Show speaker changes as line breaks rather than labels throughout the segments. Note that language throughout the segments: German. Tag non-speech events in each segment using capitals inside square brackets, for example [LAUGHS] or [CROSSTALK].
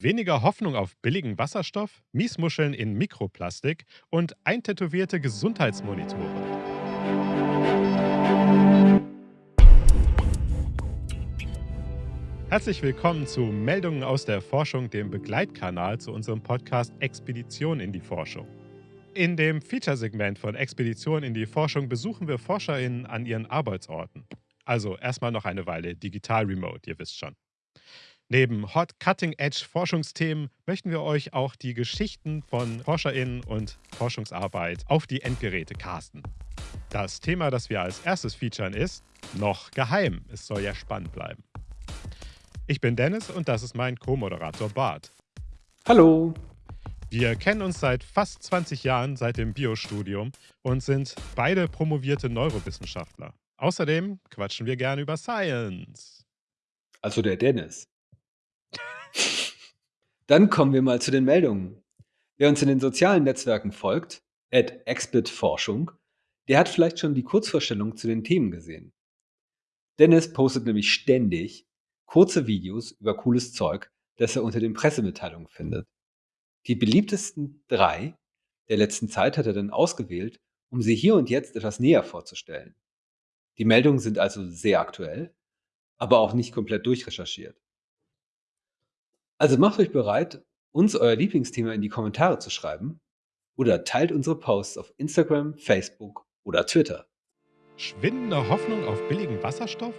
Weniger Hoffnung auf billigen Wasserstoff, Miesmuscheln in Mikroplastik und eintätowierte Gesundheitsmonitore. Herzlich willkommen zu Meldungen aus der Forschung, dem Begleitkanal zu unserem Podcast Expedition in die Forschung. In dem Feature-Segment von Expedition in die Forschung besuchen wir ForscherInnen an ihren Arbeitsorten. Also erstmal noch eine Weile digital remote, ihr wisst schon. Neben Hot Cutting Edge Forschungsthemen möchten wir euch auch die Geschichten von ForscherInnen und Forschungsarbeit auf die Endgeräte casten. Das Thema, das wir als erstes featuren, ist noch geheim. Es soll ja spannend bleiben. Ich bin Dennis und das ist mein Co-Moderator Bart.
Hallo.
Wir kennen uns seit fast 20 Jahren seit dem Biostudium und sind beide promovierte Neurowissenschaftler. Außerdem quatschen wir gerne über Science.
Also der Dennis. Dann kommen wir mal zu den Meldungen. Wer uns in den sozialen Netzwerken folgt, at Exbit-Forschung, der hat vielleicht schon die Kurzvorstellung zu den Themen gesehen. Dennis postet nämlich ständig kurze Videos über cooles Zeug, das er unter den Pressemitteilungen findet. Die beliebtesten drei der letzten Zeit hat er dann ausgewählt, um sie hier und jetzt etwas näher vorzustellen. Die Meldungen sind also sehr aktuell, aber auch nicht komplett durchrecherchiert. Also macht euch bereit, uns euer Lieblingsthema in die Kommentare zu schreiben oder teilt unsere Posts auf Instagram, Facebook oder Twitter.
Schwindende Hoffnung auf billigen Wasserstoff?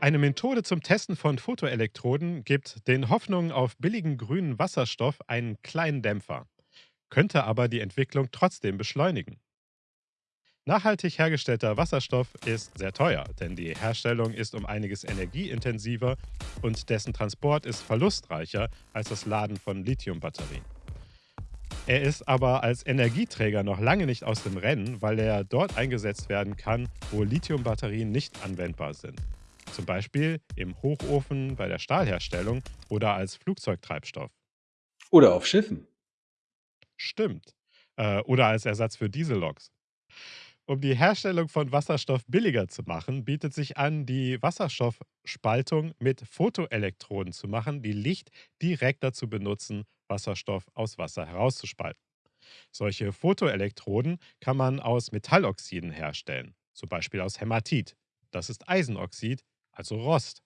Eine Methode zum Testen von Photoelektroden gibt den Hoffnungen auf billigen grünen Wasserstoff einen kleinen Dämpfer, könnte aber die Entwicklung trotzdem beschleunigen. Nachhaltig hergestellter Wasserstoff ist sehr teuer, denn die Herstellung ist um einiges energieintensiver und dessen Transport ist verlustreicher als das Laden von Lithiumbatterien. Er ist aber als Energieträger noch lange nicht aus dem Rennen, weil er dort eingesetzt werden kann, wo Lithiumbatterien nicht anwendbar sind. Zum Beispiel im Hochofen bei der Stahlherstellung oder als Flugzeugtreibstoff.
Oder auf Schiffen.
Stimmt. Äh, oder als Ersatz für Dieselloks. Um die Herstellung von Wasserstoff billiger zu machen, bietet sich an, die Wasserstoffspaltung mit Photoelektroden zu machen, die Licht direkt dazu benutzen, Wasserstoff aus Wasser herauszuspalten. Solche Photoelektroden kann man aus Metalloxiden herstellen, zum Beispiel aus Hämatit. Das ist Eisenoxid, also Rost.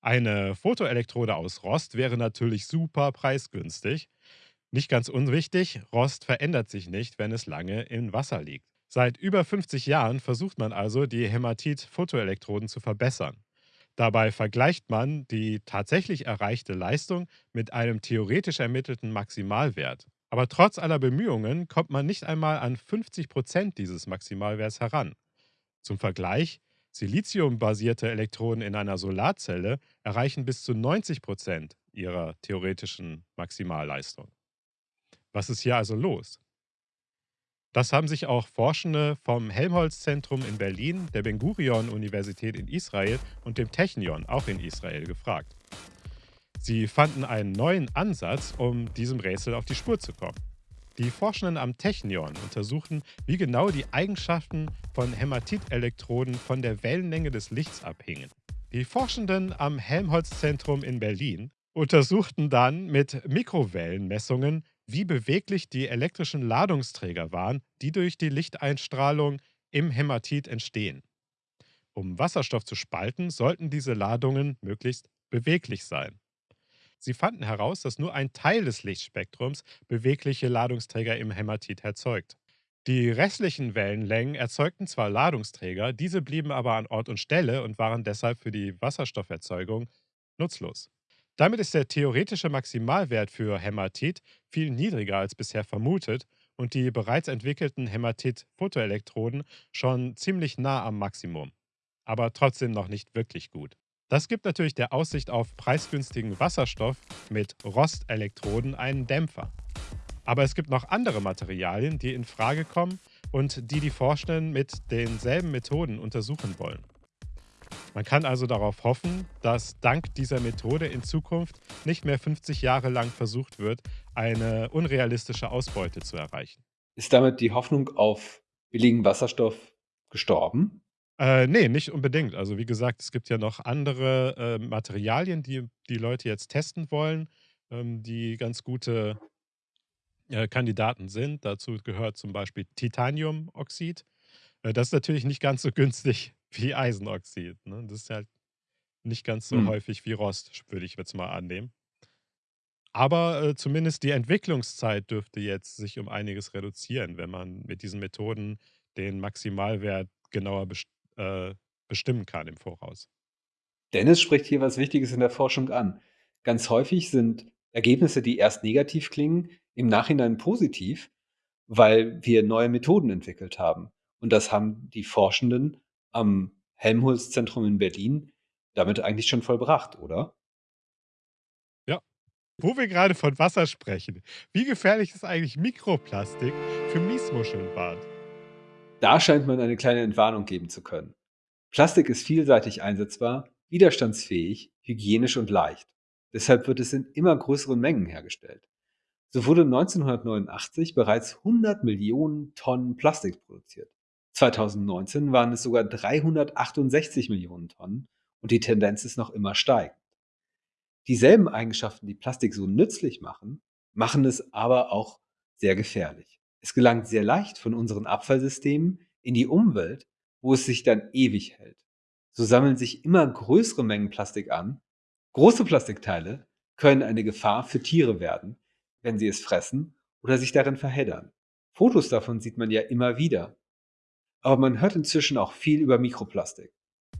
Eine Photoelektrode aus Rost wäre natürlich super preisgünstig. Nicht ganz unwichtig, Rost verändert sich nicht, wenn es lange in Wasser liegt. Seit über 50 Jahren versucht man also, die Hämatit-Photoelektroden zu verbessern. Dabei vergleicht man die tatsächlich erreichte Leistung mit einem theoretisch ermittelten Maximalwert. Aber trotz aller Bemühungen kommt man nicht einmal an 50 Prozent dieses Maximalwerts heran. Zum Vergleich, Siliziumbasierte Elektroden in einer Solarzelle erreichen bis zu 90 Prozent ihrer theoretischen Maximalleistung. Was ist hier also los? Das haben sich auch Forschende vom Helmholtz-Zentrum in Berlin, der Ben-Gurion-Universität in Israel und dem Technion, auch in Israel, gefragt. Sie fanden einen neuen Ansatz, um diesem Rätsel auf die Spur zu kommen. Die Forschenden am Technion untersuchten, wie genau die Eigenschaften von Hämatitelektroden von der Wellenlänge des Lichts abhingen. Die Forschenden am Helmholtz-Zentrum in Berlin untersuchten dann mit Mikrowellenmessungen, wie beweglich die elektrischen Ladungsträger waren, die durch die Lichteinstrahlung im Hämatit entstehen. Um Wasserstoff zu spalten, sollten diese Ladungen möglichst beweglich sein. Sie fanden heraus, dass nur ein Teil des Lichtspektrums bewegliche Ladungsträger im Hämatit erzeugt. Die restlichen Wellenlängen erzeugten zwar Ladungsträger, diese blieben aber an Ort und Stelle und waren deshalb für die Wasserstofferzeugung nutzlos. Damit ist der theoretische Maximalwert für Hämatit viel niedriger als bisher vermutet und die bereits entwickelten Hämatit-Photoelektroden schon ziemlich nah am Maximum. Aber trotzdem noch nicht wirklich gut. Das gibt natürlich der Aussicht auf preisgünstigen Wasserstoff mit Rostellektroden einen Dämpfer. Aber es gibt noch andere Materialien, die in Frage kommen und die die Forschenden mit denselben Methoden untersuchen wollen. Man kann also darauf hoffen, dass dank dieser Methode in Zukunft nicht mehr 50 Jahre lang versucht wird, eine unrealistische Ausbeute zu erreichen.
Ist damit die Hoffnung auf billigen Wasserstoff gestorben?
Äh, ne, nicht unbedingt. Also wie gesagt, es gibt ja noch andere äh, Materialien, die die Leute jetzt testen wollen. ähm, die ganz gute äh, Kandidaten sind. Dazu gehört zum Beispiel Titaniumoxid. Äh, das ist natürlich nicht ganz so günstig wie Eisenoxid. Ne? Das ist halt nicht ganz so
Hm.
häufig wie Rost, würde ich jetzt mal annehmen. Aber äh, zumindest die Entwicklungszeit dürfte jetzt sich um einiges reduzieren, wenn man mit diesen Methoden den Maximalwert genauer best äh, bestimmen kann im Voraus.
Dennis spricht hier was Wichtiges in der Forschung an. Ganz häufig sind Ergebnisse, die erst negativ klingen, im Nachhinein positiv, weil wir neue Methoden entwickelt haben. Und das haben die Forschenden am Helmholtz-Zentrum in Berlin damit eigentlich schon vollbracht, oder?
Ja. Wo wir gerade von Wasser sprechen, wie gefährlich ist eigentlich Mikroplastik für Miesmuscheln, Bart?
Da scheint man eine kleine Entwarnung geben zu können. Plastik ist vielseitig einsetzbar, widerstandsfähig, hygienisch und leicht. Deshalb wird es in immer größeren Mengen hergestellt. So wurde 1989 bereits 100 Millionen Tonnen Plastik produziert. 2019 waren es sogar 368 Millionen Tonnen und die Tendenz ist noch immer steigend. Dieselben Eigenschaften, die Plastik so nützlich machen, machen es aber auch sehr gefährlich. Es gelangt sehr leicht von unseren Abfallsystemen in die Umwelt, wo es sich dann ewig hält. So sammeln sich immer größere Mengen Plastik an. Große Plastikteile können eine Gefahr für Tiere werden, wenn sie es fressen oder sich darin verheddern. Fotos davon sieht man ja immer wieder. Aber man hört inzwischen auch viel über Mikroplastik.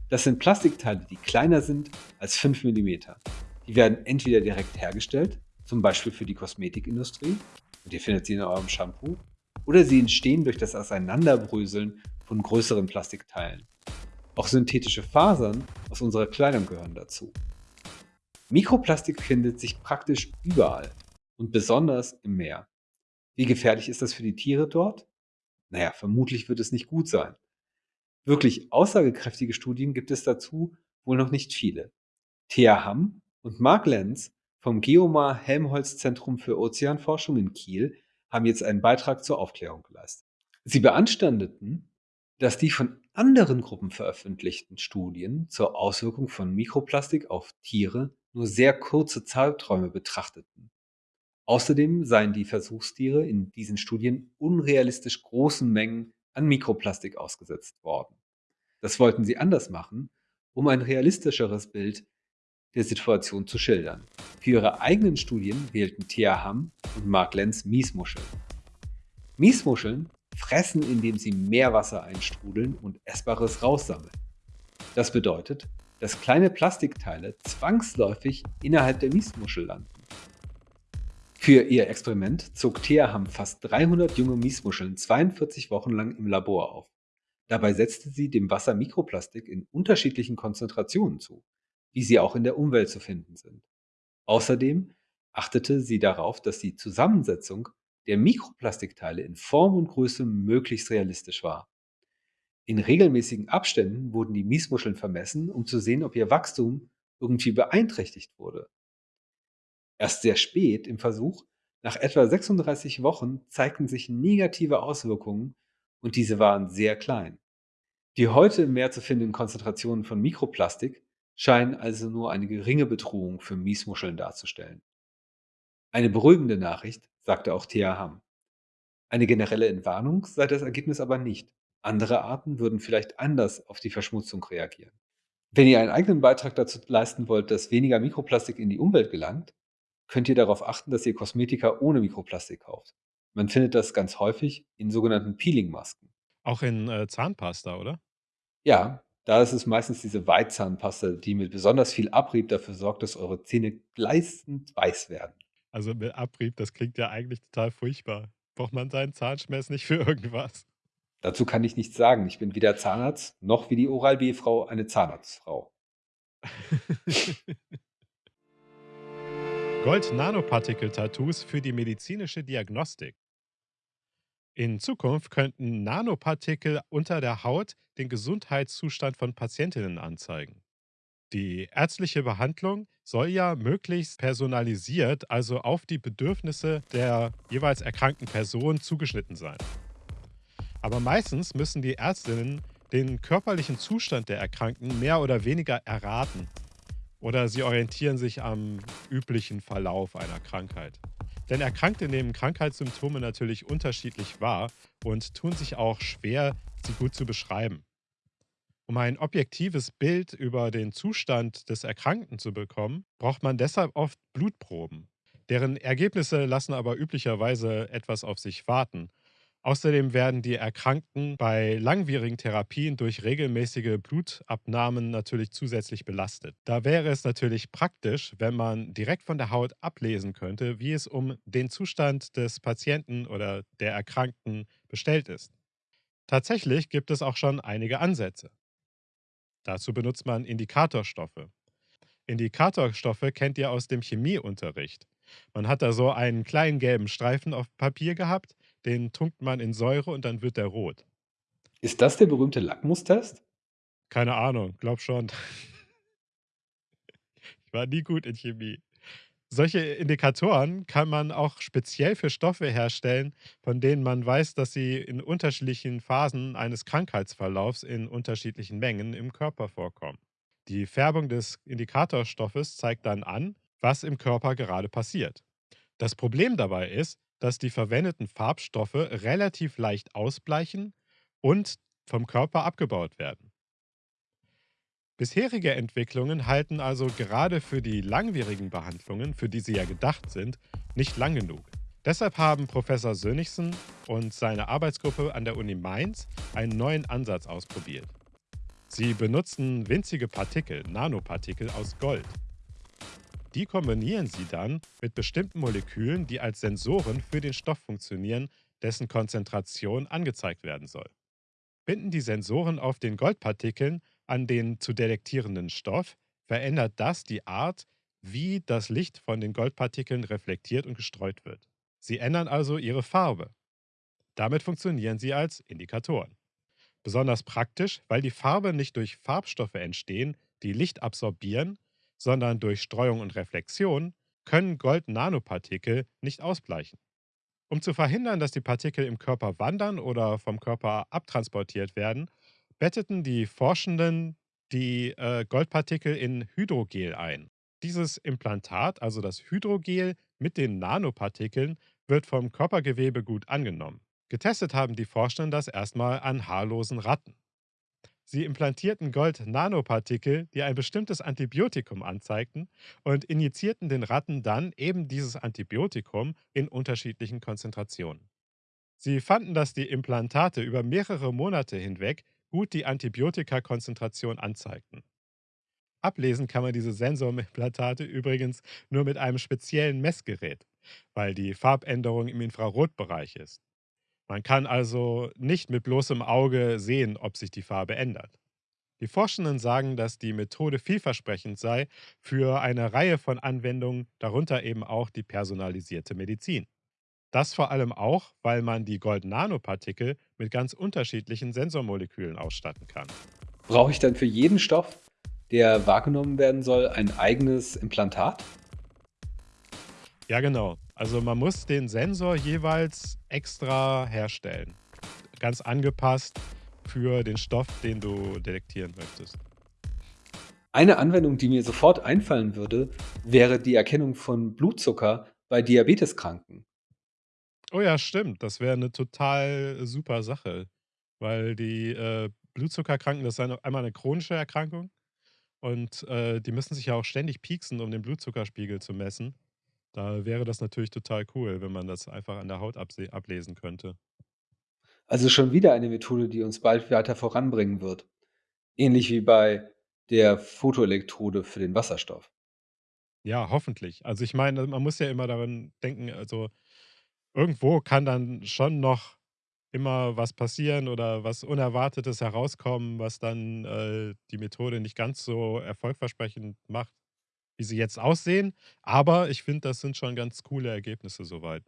Das sind Plastikteile, die kleiner sind als 5 Millimeter. Die werden entweder direkt hergestellt, zum Beispiel für die Kosmetikindustrie, und ihr findet sie in eurem Shampoo, oder sie entstehen durch das Auseinanderbröseln von größeren Plastikteilen. Auch synthetische Fasern aus unserer Kleidung gehören dazu. Mikroplastik findet sich praktisch überall und besonders im Meer. Wie gefährlich ist das für die Tiere dort? Naja, vermutlich wird es nicht gut sein. Wirklich aussagekräftige Studien gibt es dazu wohl noch nicht viele. Thea Hamm und Mark Lenz vom Geomar Helmholtz Zentrum für Ozeanforschung in Kiel haben jetzt einen Beitrag zur Aufklärung geleistet. Sie beanstandeten, dass die von anderen Gruppen veröffentlichten Studien zur Auswirkung von Mikroplastik auf Tiere nur sehr kurze Zeiträume betrachteten. Außerdem seien die Versuchstiere in diesen Studien unrealistisch großen Mengen an Mikroplastik ausgesetzt worden. Das wollten sie anders machen, um ein realistischeres Bild der Situation zu schildern. Für ihre eigenen Studien wählten Thea Hamm und Mark Lenz Miesmuscheln. Miesmuscheln fressen, indem sie Meerwasser einstrudeln und Essbares raussammeln. Das bedeutet, dass kleine Plastikteile zwangsläufig innerhalb der Miesmuschel landen. Für ihr Experiment zog Thea Hamm fast 300 junge Miesmuscheln 42 Wochen lang im Labor auf. Dabei setzte sie dem Wasser Mikroplastik in unterschiedlichen Konzentrationen zu, wie sie auch in der Umwelt zu finden sind. Außerdem achtete sie darauf, dass die Zusammensetzung der Mikroplastikteile in Form und Größe möglichst realistisch war. In regelmäßigen Abständen wurden die Miesmuscheln vermessen, um zu sehen, ob ihr Wachstum irgendwie beeinträchtigt wurde. Erst sehr spät im Versuch, nach etwa 36 Wochen, zeigten sich negative Auswirkungen und diese waren sehr klein. Die heute im Meer zu findenden Konzentrationen von Mikroplastik scheinen also nur eine geringe Bedrohung für Miesmuscheln darzustellen. Eine beruhigende Nachricht, sagte auch Thea Hamm. Eine generelle Entwarnung sei das Ergebnis aber nicht. Andere Arten würden vielleicht anders auf die Verschmutzung reagieren. Wenn ihr einen eigenen Beitrag dazu leisten wollt, dass weniger Mikroplastik in die Umwelt gelangt, könnt ihr darauf achten, dass ihr Kosmetika ohne Mikroplastik kauft. Man findet das ganz häufig in sogenannten Peelingmasken.
Auch in äh, Zahnpasta, oder?
Ja, da ist es meistens diese Weitzahnpasta, die mit besonders viel Abrieb dafür sorgt, dass eure Zähne gleißend weiß werden.
Also mit Abrieb, das klingt ja eigentlich total furchtbar. Braucht man seinen Zahnschmelz nicht für irgendwas?
Dazu kann ich nichts sagen. Ich bin weder Zahnarzt noch wie die Oral-B-Frau eine Zahnarztfrau. [LAUGHS]
Gold-Nanopartikel-Tattoos für die medizinische Diagnostik. In Zukunft könnten Nanopartikel unter der Haut den Gesundheitszustand von Patientinnen anzeigen. Die ärztliche Behandlung soll ja möglichst personalisiert, also auf die Bedürfnisse der jeweils erkrankten Person zugeschnitten sein. Aber meistens müssen die Ärztinnen den körperlichen Zustand der Erkrankten mehr oder weniger erraten. Oder sie orientieren sich am üblichen Verlauf einer Krankheit. Denn Erkrankte nehmen Krankheitssymptome natürlich unterschiedlich wahr und tun sich auch schwer, sie gut zu beschreiben. Um ein objektives Bild über den Zustand des Erkrankten zu bekommen, braucht man deshalb oft Blutproben. Deren Ergebnisse lassen aber üblicherweise etwas auf sich warten. Außerdem werden die Erkrankten bei langwierigen Therapien durch regelmäßige Blutabnahmen natürlich zusätzlich belastet. Da wäre es natürlich praktisch, wenn man direkt von der Haut ablesen könnte, wie es um den Zustand des Patienten oder der Erkrankten bestellt ist. Tatsächlich gibt es auch schon einige Ansätze. Dazu benutzt man Indikatorstoffe. Indikatorstoffe kennt ihr aus dem Chemieunterricht. Man hat da so einen kleinen gelben Streifen auf Papier gehabt, den tunkt man in Säure und dann wird der rot.
Ist das der berühmte Lackmustest?
Keine Ahnung, glaube schon. [LAUGHS] Ich war nie gut in Chemie. Solche Indikatoren kann man auch speziell für Stoffe herstellen, von denen man weiß, dass sie in unterschiedlichen Phasen eines Krankheitsverlaufs in unterschiedlichen Mengen im Körper vorkommen. Die Färbung des Indikatorstoffes zeigt dann an, was im Körper gerade passiert. Das Problem dabei ist, dass die verwendeten Farbstoffe relativ leicht ausbleichen und vom Körper abgebaut werden. Bisherige Entwicklungen halten also gerade für die langwierigen Behandlungen, für die sie ja gedacht sind, nicht lang genug. Deshalb haben Professor Sönigsen und seine Arbeitsgruppe an der Uni Mainz einen neuen Ansatz ausprobiert. Sie benutzen winzige Partikel, Nanopartikel aus Gold. Die kombinieren sie dann mit bestimmten Molekülen, die als Sensoren für den Stoff funktionieren, dessen Konzentration angezeigt werden soll. Binden die Sensoren auf den Goldpartikeln an den zu detektierenden Stoff, verändert das die Art, wie das Licht von den Goldpartikeln reflektiert und gestreut wird. Sie ändern also ihre Farbe. Damit funktionieren sie als Indikatoren. Besonders praktisch, weil die Farbe nicht durch Farbstoffe entstehen, die Licht absorbieren, sondern durch Streuung und Reflexion, können Gold-Nanopartikel nicht ausbleichen. Um zu verhindern, dass die Partikel im Körper wandern oder vom Körper abtransportiert werden, betteten die Forschenden die äh, Goldpartikel in Hydrogel ein. Dieses Implantat, also das Hydrogel mit den Nanopartikeln, wird vom Körpergewebe gut angenommen. Getestet haben die Forschenden das erstmal an haarlosen Ratten. Sie implantierten Gold-Nanopartikel, die ein bestimmtes Antibiotikum anzeigten, und injizierten den Ratten dann eben dieses Antibiotikum in unterschiedlichen Konzentrationen. Sie fanden, dass die Implantate über mehrere Monate hinweg gut die Antibiotikakonzentration anzeigten. Ablesen kann man diese Sensorimplantate übrigens nur mit einem speziellen Messgerät, weil die Farbänderung im Infrarotbereich ist. Man kann also nicht mit bloßem Auge sehen, ob sich die Farbe ändert. Die Forschenden sagen, dass die Methode vielversprechend sei für eine Reihe von Anwendungen, darunter eben auch die personalisierte Medizin. Das vor allem auch, weil man die Gold-Nanopartikel mit ganz unterschiedlichen Sensormolekülen ausstatten kann.
Brauche ich dann für jeden Stoff, der wahrgenommen werden soll, ein eigenes Implantat?
Ja, genau. Also man muss den Sensor jeweils extra herstellen. Ganz angepasst für den Stoff, den du detektieren möchtest.
Eine Anwendung, die mir sofort einfallen würde, wäre die Erkennung von Blutzucker bei Diabeteskranken.
Oh ja, stimmt. Das wäre eine total super Sache, weil die, äh, Blutzuckerkranken, das ist eine einmal eine chronische Erkrankung und, äh, die müssen sich ja auch ständig pieksen, um den Blutzuckerspiegel zu messen. Da wäre das natürlich total cool, wenn man das einfach an der Haut abse ablesen könnte.
Also schon wieder eine Methode, die uns bald weiter voranbringen wird. Ähnlich wie bei der Photoelektrode für den Wasserstoff.
Ja, hoffentlich. Also, ich meine, man muss ja immer daran denken, also, irgendwo kann dann schon noch immer was passieren oder was Unerwartetes herauskommen, was dann, äh, die Methode nicht ganz so erfolgversprechend macht, wie sie jetzt aussehen. Aber ich finde, das sind schon ganz coole Ergebnisse soweit.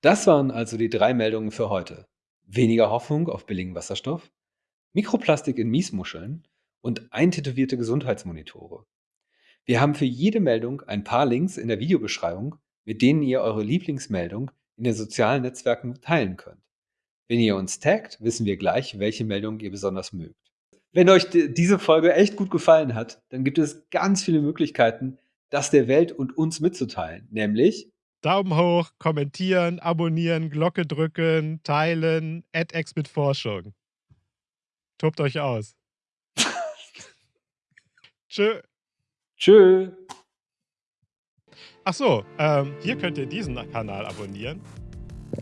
Das waren also die drei Meldungen für heute. Weniger Hoffnung auf billigen Wasserstoff, Mikroplastik in Miesmuscheln und eintätowierte Gesundheitsmonitore. Wir haben für jede Meldung ein paar Links in der Videobeschreibung, mit denen ihr eure Lieblingsmeldung in den sozialen Netzwerken teilen könnt. Wenn ihr uns taggt, wissen wir gleich, welche Meldung ihr besonders mögt. Wenn euch diese Folge echt gut gefallen hat, dann gibt es ganz viele Möglichkeiten, das der Welt und uns mitzuteilen. Nämlich
Daumen hoch, kommentieren, abonnieren, Glocke drücken, teilen, AdX mit Forschung. Tobt euch aus. [LAUGHS] Tschö.
Tschö.
Ach so, ähm, hier könnt ihr diesen Kanal abonnieren.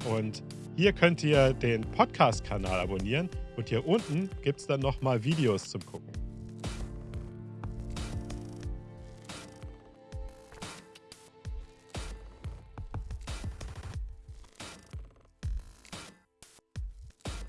Und hier könnt ihr den Podcast-Kanal abonnieren. Und hier unten gibt es dann nochmal Videos zum Gucken.